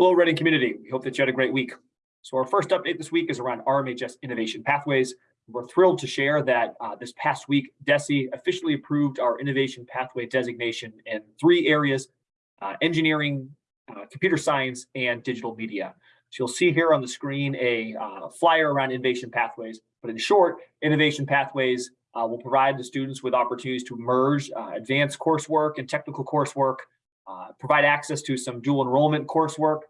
Hello, Reading community. We hope that you had a great week. So our first update this week is around RMHS Innovation Pathways. We're thrilled to share that uh, this past week, DESE officially approved our Innovation Pathway designation in three areas, uh, engineering, uh, computer science, and digital media. So you'll see here on the screen a uh, flyer around Innovation Pathways, but in short, Innovation Pathways uh, will provide the students with opportunities to merge uh, advanced coursework and technical coursework, uh, provide access to some dual enrollment coursework,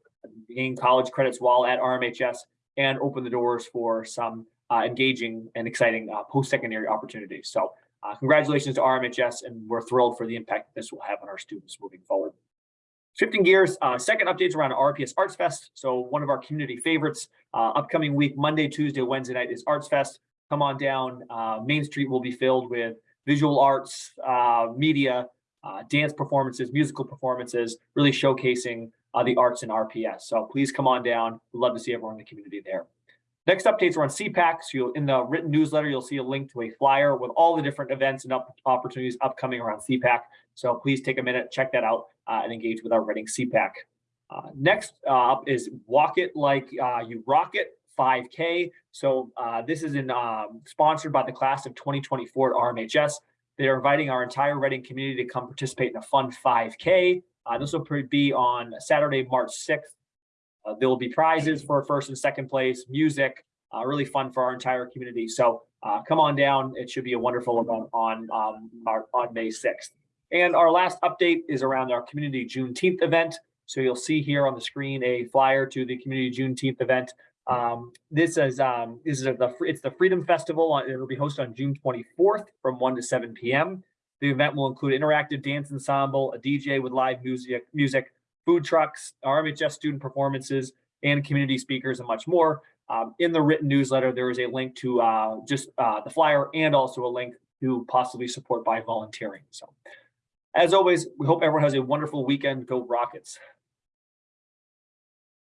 gain college credits while at RMHS, and open the doors for some uh, engaging and exciting uh, post-secondary opportunities. So uh, congratulations to RMHS, and we're thrilled for the impact this will have on our students moving forward. Shifting gears, uh, second updates around RPS Arts Fest. So one of our community favorites, uh, upcoming week, Monday, Tuesday, Wednesday night is Arts Fest. Come on down. Uh, Main Street will be filled with visual arts, uh, media, uh, dance performances, musical performances, really showcasing uh, the arts in RPS. So please come on down. We'd love to see everyone in the community there. Next updates are on CPAC. So you'll, in the written newsletter, you'll see a link to a flyer with all the different events and up opportunities upcoming around CPAC. So please take a minute, check that out, uh, and engage with our Reading CPAC. Uh, next up is Walk It Like uh, You Rock It 5K. So uh, this is in, um, sponsored by the class of 2024 at RMHS. They are inviting our entire Reading community to come participate in a fun 5K. Uh, this will be on Saturday, March 6th. Uh, there will be prizes for first and second place, music, uh, really fun for our entire community. So uh, come on down. It should be a wonderful event on, um, our, on May 6th. And our last update is around our community Juneteenth event. So you'll see here on the screen a flyer to the community Juneteenth event. Um, this is um, this is the it's the Freedom Festival. It'll be hosted on June 24th from 1 to 7 p.m. The event will include interactive dance ensemble, a DJ with live music, music, food trucks, RMHS student performances, and community speakers, and much more. Um, in the written newsletter, there is a link to uh, just uh, the flyer and also a link to possibly support by volunteering. So as always, we hope everyone has a wonderful weekend. Go Rockets.